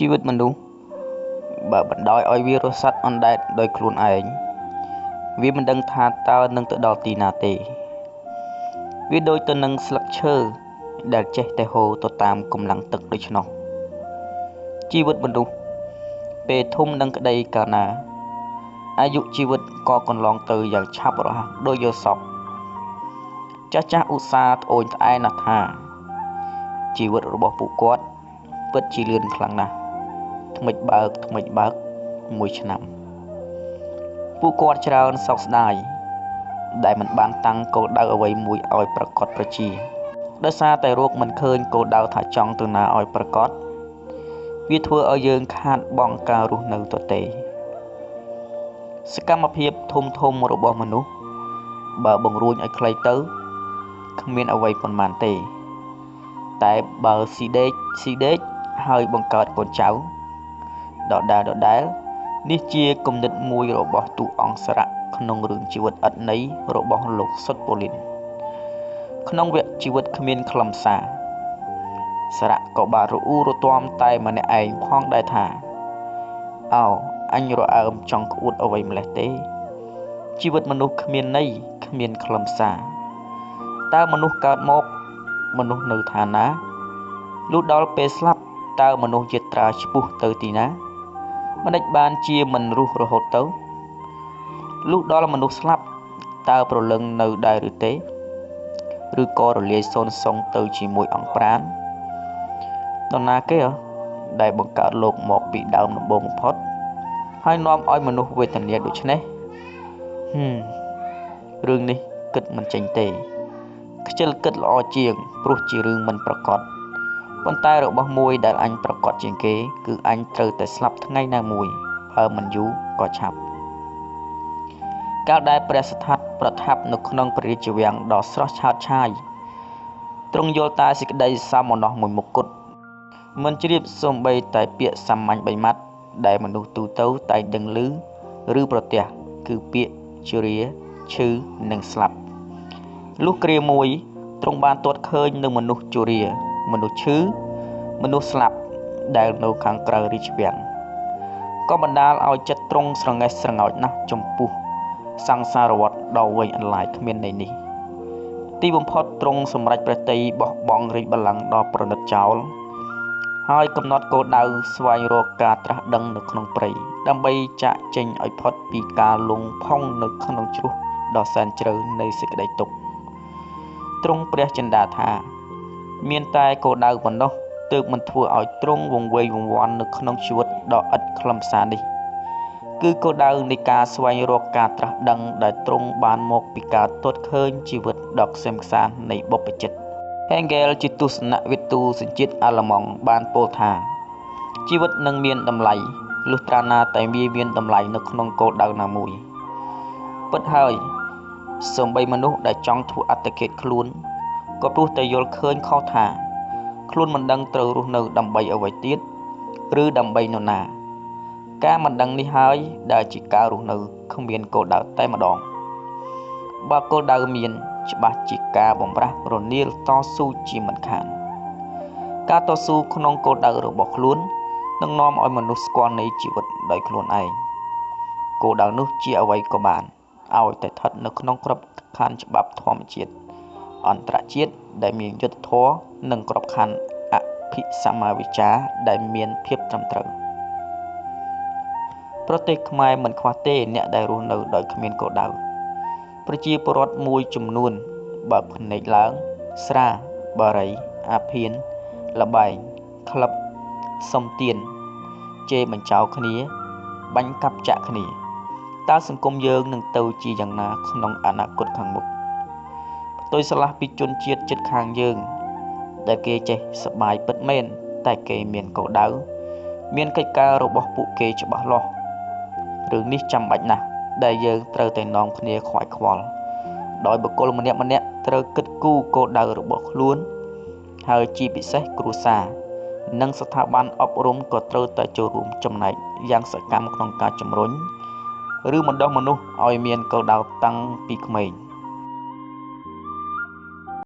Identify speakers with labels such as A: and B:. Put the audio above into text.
A: ជីវិតមនុស្សបើបណ្ដោយឲ្យវារស់សត្វអណ្ដែតដោយខ្លួនឯងវាមិនដឹងថាតើនឹងទៅដល់ទីណាទេ វាដូចទៅនឹងស្លឹកឈើដែលចេះតែហូរទៅតាមកម្លាំងទឹកដូច្នោះជីវិតមនុស្សពេលធំនឹងក្តីកាលណាអាយុជីវិតក៏កន្លងទៅយ៉ាងឆាប់រហ័សដូចយកសពចាស់ចាស់ឧស្សាហ៍ត្អូញត្អែណាស់ថាជីវិតរបស់ពួកគាត់ពិតជាលឿនខ្លាំងណាស់ ថ្មិចបើកថ្មិចបើកមួយឆ្នាំពួកគាត់ច្រើនសោកស្ដាយដែលមិនបានតាំងគោលដៅអ្វីមួយឲ្យប្រកបប្រជាដោយសារតែរោគមិនឃើញគោលដៅថាចង់ទៅណាឲ្យប្រកបវាធ្វើឲ្យយើងខាតបង់ការរស់នៅទៅទេសកម្មភាពធំធំរបស់មនុស្សបើបង្រួញឲ្យខ្លីទៅគ្មានអ្វីប៉ុន្មានទេ តែបើស៊ីដេកស៊ីដេកហើយបង្កើតកូនចៅ ដដែលដដែលនេះជាគំនិតមួយរបស់ទូអង្គសរៈក្នុងរឿងជីវិតឥតន័យរបស់លោកសុតប៉ូលីនក្នុងវគ្គជីវិតគ្មានខ្លឹមសារសារៈក៏បានរអ៊ូរទាំតែម្នាក់ឯងផងដែរថាអោអញរអើមចង់ក្អួតអ្វីម្លេះទេជីវិតមនុស្សគ្មានន័យគ្មានខ្លឹមសារតើមនុស្សកើតមកមនុស្សនៅឋានណាលុះដល់ពេលស្លាប់តើមនុស្សយត្រាឆ្ពុះទៅទីណា មិនដេចបានជាមិនរស់រហូតទៅលុះដល់មនុស្សស្លាប់តើប្រលឹងនៅដែរឬទេឬក៏រលាយសូន្យសងទៅជាមួយអង្គប្រាននរណាគេដែលបង្កើតលោកមកពីដើមដំបូងបំផុតហើយនាំឲ្យមនុស្សវេទនាដូចនេះហឹមរឿងនេះគិតមិនចេញទេខ្ជិលគិតល្អជាងព្រោះជារឿងមិនប្រកប ប៉ុន្តែរបស់មួយដែលអញប្រកាសជាងគេ គឺអញត្រូវតែស្លាប់ថ្ងៃណាមួយបើមិនយូរក៏ឆាប់កាលដែលព្រះស្ថាបប្រថាប់នៅក្នុងព្រះរាជវាំងដ៏ស្រស់ឆើតឆាយទ្រង់យល់តែសេចក្តីសមណោះមួយមុខគត់មិនជ្រាបសំបីតែពាក្យសាមញ្ញបីម៉ាត់ដែលមនុស្សទូទៅតែដឹងឮឬប្រទះគឺពាក្យជរាឈឺនិងស្លាប់លុះគ្រាមួយទ្រង់បានទាត់ឃើញនឹងមនុស្សជរា មនុស្សឈឺមនុស្សស្លាប់ដែលនៅខាងក្រៅរាជវាំងក៏បណ្ដាលឲ្យចិត្តទ្រង់ស្រងេះស្រងោចណាស់ចំពោះសង្សារវដ្តដ៏វែងអន្លាយគ្មានន័យនេះ ទីបំផុតទ្រង់សម្រេចព្រះតីបោះបង់រាជបល្ល័ង្កដ៏ប្រណិតចោលហើយកំណត់គោលដៅស្វែងរកការត្រាស់ដឹងនៅក្នុងព្រៃដើម្បីចាក់ចេញឲ្យផុតពីការលងផុងនៅក្នុងជ្រោះដ៏សែនជ្រៅនៃសេចក្តីទុក្ខទ្រង់ព្រះចិន្តាថា មានតែគោលដៅប៉ុណ្ណោះទើបមិនធ្វើឲ្យទ្រង់វង្វេងវង្វាន់នៅក្នុងជីវិតដ៏ឥតខ្លឹមសារនេះ គឺគោលដៅនៃការស្វែងរកការត្រាស់ដឹងដែលទ្រង់បានមកពីការទតឃើញជីវិតដ៏ខ្សែមខ្សាននៃបុព្វជិត Hegel ជាទស្សនវិទូសញ្ជាតិអាល្លឺម៉ង់បានពោលថាជីវិតនឹងមានតម្លៃលុះត្រាណាតែវាមានតម្លៃនៅក្នុងគោលដៅណាមួយពិតហើយសូម្បីមនុស្សដែលចង់ធ្វើអត្តឃាតខ្លួន ក៏ព្រោះតែយល់ឃើញខុសថាខ្លួនមិនដឹងត្រូវរស់នៅដើម្បីអ្វីទៀតឬដើម្បីនរណា ការមិនដឹងនេះហើយដែលជាការរស់នៅគ្មានគោលដៅតែម្ដងបើគោលដៅមាន ច្បាស់ជាការបំរាស់រនាលតស៊ូជាមិនខានការតស៊ូក្នុងគោលដៅរបស់ខ្លួននឹងនាំឲ្យមនុស្សស្គាល់នៃជីវិតដោយខ្លួនឯងគោលដៅនោះជាអ្វីក៏បានឲ្យតែស្ថិតនៅក្នុងក្របខ័ណ្ឌច្បាប់ធម្មជាតិ អន្តរជាតិដែលមានយុត្តិធម៌និងក្របខ័ណ្ឌអភិសម្មាវិជ្ជាដែលមានភាពត្រឹមត្រូវប្រទេសខ្មែរមិនខ្វះទេអ្នកដែលរស់នៅដោយគ្មានគោលដៅប្រជាពលរដ្ឋមួយចំនួនបើភ្នែកឡើង ស្រាបារីអាភៀនលបែងក្លឹបសុំទៀនជេរបញ្ចោគ្នា បាញ់កាប់ចាក់គ្នាតើសង្គមយើងនឹងទៅជាយ៉ាងណាក្នុងអនាគតខាងមុខ ផ្ទុយឆ្លាស់ពីជនជាតិចិត្តខាងយើង ដែលគេចេះសបាយពិតមែនតែគេមានគោលដៅមានកិច្ចការរបស់ពួកគេច្បាស់លាស់រឿងនេះចាំបាច់ណាស់ដែលយើងត្រូវតែនាំគ្នាខ្វាយខ្វល់ដោយបុគ្គលម្នាក់ម្នាក់ត្រូវគិតគូរគោលដៅរបស់ខ្លួន ហើយជាពិសេសគ្រួសារនិងស្ថាប័នអប់រំក៏ត្រូវតែចូលរួមចំណែកយ៉ាងសកម្មក្នុងការជំរុញឬបណ្ដុះមនុស្សឲ្យមានគោលដៅតាំងពីក្មេង។